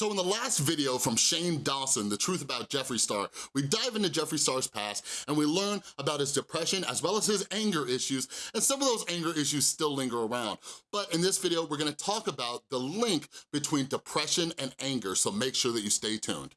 So in the last video from Shane Dawson, The Truth About Jeffree Star, we dive into Jeffree Star's past and we learn about his depression as well as his anger issues, and some of those anger issues still linger around. But in this video, we're gonna talk about the link between depression and anger, so make sure that you stay tuned.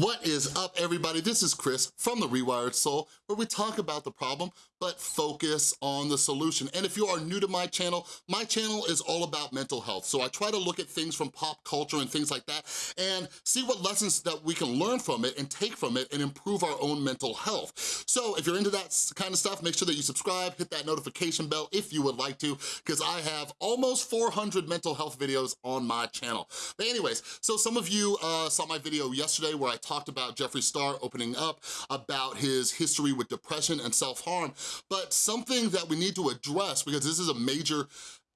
What is up, everybody? This is Chris from The Rewired Soul, where we talk about the problem, but focus on the solution. And if you are new to my channel, my channel is all about mental health. So I try to look at things from pop culture and things like that and see what lessons that we can learn from it and take from it and improve our own mental health. So if you're into that kind of stuff, make sure that you subscribe, hit that notification bell if you would like to, because I have almost 400 mental health videos on my channel. But anyways, so some of you uh, saw my video yesterday where I talked about Jeffree Star opening up about his history with depression and self-harm, but something that we need to address, because this is a major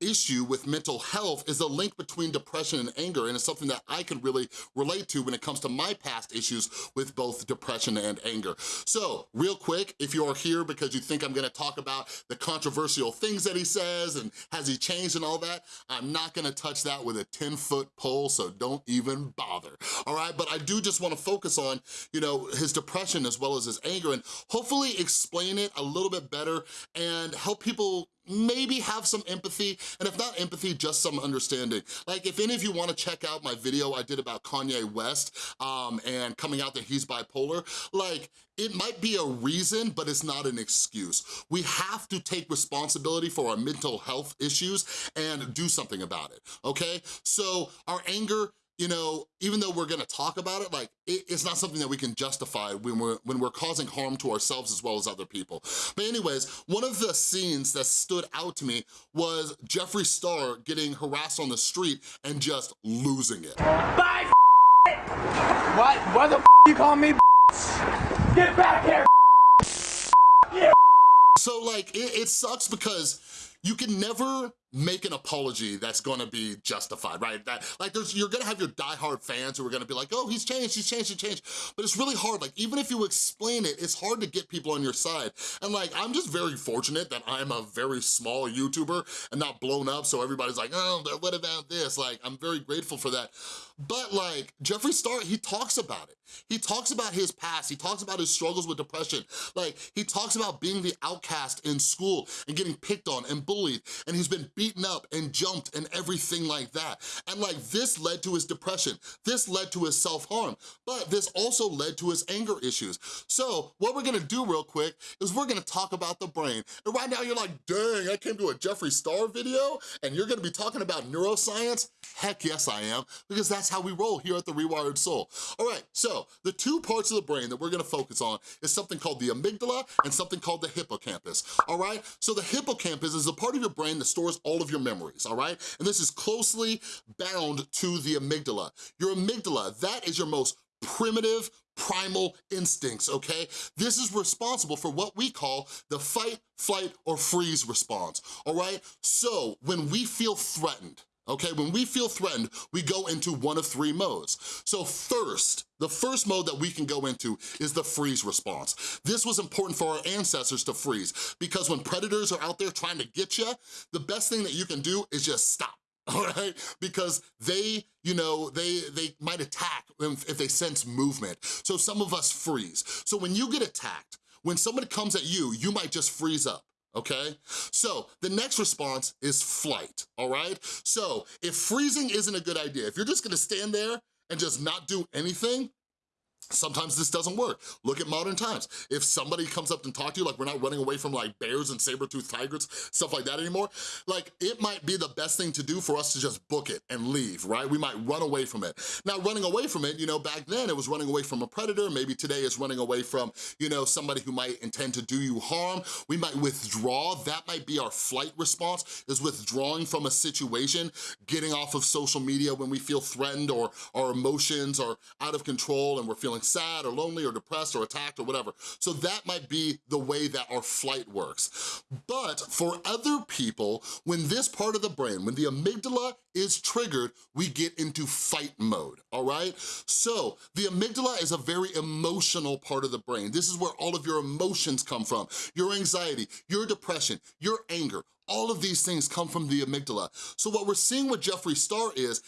issue with mental health is the link between depression and anger, and it's something that I can really relate to when it comes to my past issues with both depression and anger. So, real quick, if you are here because you think I'm gonna talk about the controversial things that he says and has he changed and all that, I'm not gonna touch that with a 10-foot pole, so don't even bother, all right? But I do just wanna focus on, you know, his depression as well as his anger and hopefully explain it a little bit better and help people maybe have some empathy, and if not empathy, just some understanding. Like if any of you wanna check out my video I did about Kanye West um, and coming out that he's bipolar, like it might be a reason, but it's not an excuse. We have to take responsibility for our mental health issues and do something about it, okay? So our anger you know, even though we're gonna talk about it, like, it, it's not something that we can justify when we're, when we're causing harm to ourselves as well as other people. But anyways, one of the scenes that stood out to me was Jeffree Star getting harassed on the street and just losing it. Bye, What? What the you call me, Get back here, yeah. So, like, it, it sucks because you can never make an apology that's gonna be justified, right? That Like there's, you're gonna have your diehard fans who are gonna be like, oh, he's changed, he's changed, he's changed. But it's really hard, like even if you explain it, it's hard to get people on your side. And like, I'm just very fortunate that I'm a very small YouTuber and not blown up, so everybody's like, oh, what about this? Like, I'm very grateful for that. But like, Jeffree Star, he talks about it. He talks about his past, he talks about his struggles with depression. Like, he talks about being the outcast in school and getting picked on and bullied, and he's been beat beaten up and jumped and everything like that. And like this led to his depression. This led to his self-harm, but this also led to his anger issues. So what we're gonna do real quick is we're gonna talk about the brain. And right now you're like, dang, I came to a Jeffree Star video and you're gonna be talking about neuroscience? Heck yes I am, because that's how we roll here at The Rewired Soul. All right, so the two parts of the brain that we're gonna focus on is something called the amygdala and something called the hippocampus, all right? So the hippocampus is a part of your brain that stores all all of your memories, all right? And this is closely bound to the amygdala. Your amygdala, that is your most primitive, primal instincts, okay? This is responsible for what we call the fight, flight, or freeze response, all right? So when we feel threatened, okay? When we feel threatened, we go into one of three modes. So first, the first mode that we can go into is the freeze response. This was important for our ancestors to freeze because when predators are out there trying to get you, the best thing that you can do is just stop all right? Because they, you know, they, they might attack if they sense movement. So some of us freeze. So when you get attacked, when somebody comes at you, you might just freeze up okay? So the next response is flight, all right? So if freezing isn't a good idea, if you're just gonna stand there and just not do anything, Sometimes this doesn't work. Look at modern times. If somebody comes up and talk to you, like we're not running away from like bears and saber-toothed tigers, stuff like that anymore, like it might be the best thing to do for us to just book it and leave, right? We might run away from it. Now running away from it, you know, back then it was running away from a predator, maybe today it's running away from, you know, somebody who might intend to do you harm. We might withdraw, that might be our flight response, is withdrawing from a situation, getting off of social media when we feel threatened or our emotions are out of control and we're feeling feeling sad or lonely or depressed or attacked or whatever. So that might be the way that our flight works. But for other people, when this part of the brain, when the amygdala is triggered, we get into fight mode, all right? So the amygdala is a very emotional part of the brain. This is where all of your emotions come from. Your anxiety, your depression, your anger, all of these things come from the amygdala. So what we're seeing with Jeffree Star is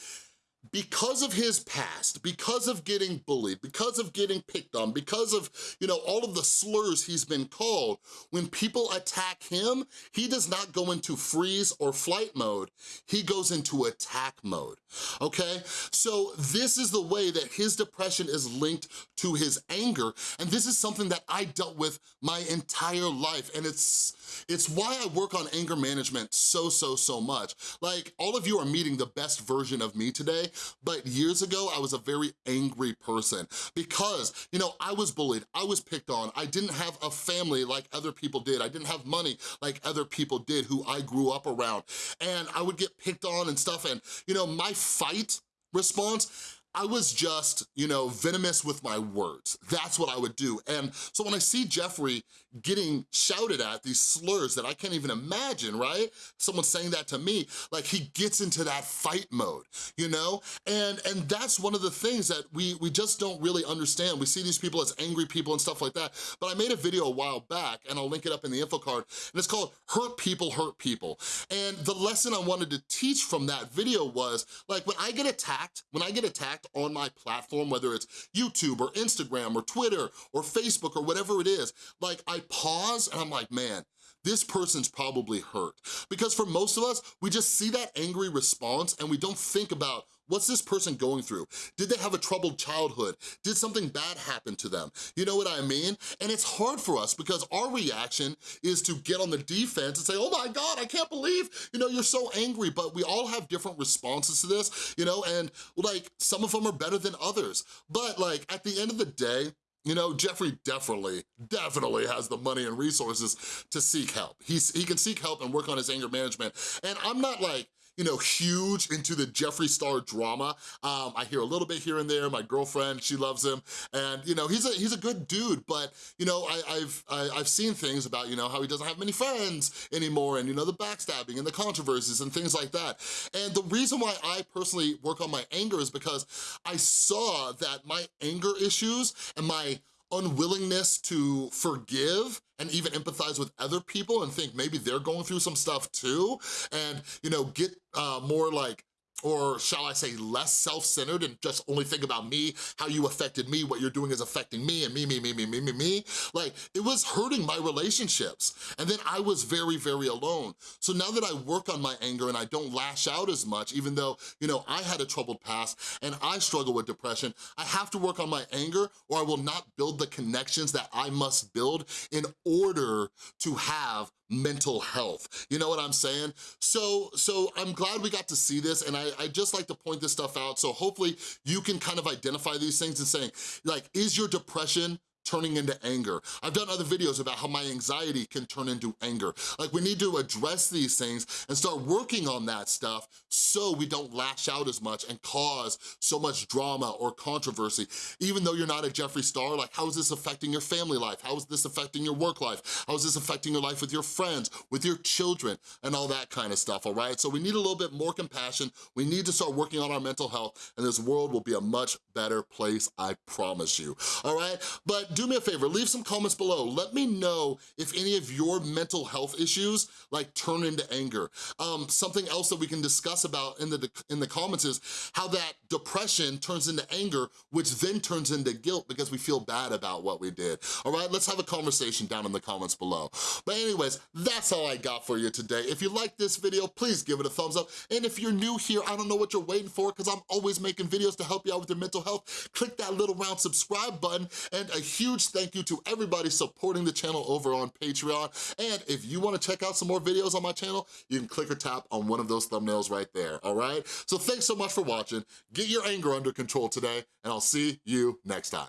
because of his past, because of getting bullied, because of getting picked on, because of, you know, all of the slurs he's been called, when people attack him, he does not go into freeze or flight mode, he goes into attack mode, okay? So this is the way that his depression is linked to his anger, and this is something that I dealt with my entire life, and it's, it's why I work on anger management so, so, so much. Like, all of you are meeting the best version of me today, but years ago, I was a very angry person because, you know, I was bullied, I was picked on, I didn't have a family like other people did, I didn't have money like other people did who I grew up around, and I would get picked on and stuff, and, you know, my fight response I was just, you know, venomous with my words. That's what I would do. And so when I see Jeffree getting shouted at, these slurs that I can't even imagine, right? Someone saying that to me, like he gets into that fight mode, you know? And and that's one of the things that we, we just don't really understand. We see these people as angry people and stuff like that. But I made a video a while back, and I'll link it up in the info card, and it's called Hurt People Hurt People. And the lesson I wanted to teach from that video was, like when I get attacked, when I get attacked, on my platform, whether it's YouTube or Instagram or Twitter or Facebook or whatever it is, like I pause and I'm like, man, this person's probably hurt. Because for most of us, we just see that angry response and we don't think about What's this person going through? Did they have a troubled childhood? Did something bad happen to them? You know what I mean? And it's hard for us because our reaction is to get on the defense and say, oh my God, I can't believe, you know, you're so angry, but we all have different responses to this, you know, and like some of them are better than others. But like at the end of the day, you know, Jeffree definitely, definitely has the money and resources to seek help. He's, he can seek help and work on his anger management. And I'm not like, you know, huge into the Jeffree Star drama. Um, I hear a little bit here and there. My girlfriend, she loves him. And, you know, he's a he's a good dude, but, you know, I, I've I, have i have seen things about, you know, how he doesn't have many friends anymore and, you know, the backstabbing and the controversies and things like that. And the reason why I personally work on my anger is because I saw that my anger issues and my unwillingness to forgive and even empathize with other people and think maybe they're going through some stuff too. And, you know, get uh, more like or shall I say less self-centered and just only think about me, how you affected me, what you're doing is affecting me, and me, me, me, me, me, me, me. Like, it was hurting my relationships. And then I was very, very alone. So now that I work on my anger and I don't lash out as much, even though, you know, I had a troubled past and I struggle with depression, I have to work on my anger or I will not build the connections that I must build in order to have mental health. You know what I'm saying? So, so I'm glad we got to see this and I, I just like to point this stuff out so hopefully you can kind of identify these things and saying, like, is your depression turning into anger. I've done other videos about how my anxiety can turn into anger. Like we need to address these things and start working on that stuff so we don't lash out as much and cause so much drama or controversy. Even though you're not a Jeffree Star, like how is this affecting your family life? How is this affecting your work life? How is this affecting your life with your friends, with your children, and all that kind of stuff, all right? So we need a little bit more compassion. We need to start working on our mental health and this world will be a much better place, I promise you, all right? But do me a favor, leave some comments below. Let me know if any of your mental health issues like turn into anger. Um, something else that we can discuss about in the, in the comments is how that depression turns into anger, which then turns into guilt because we feel bad about what we did. All right, let's have a conversation down in the comments below. But anyways, that's all I got for you today. If you like this video, please give it a thumbs up. And if you're new here, I don't know what you're waiting for because I'm always making videos to help you out with your mental health. Click that little round subscribe button and a huge huge thank you to everybody supporting the channel over on Patreon. And if you wanna check out some more videos on my channel, you can click or tap on one of those thumbnails right there, all right? So thanks so much for watching. Get your anger under control today, and I'll see you next time.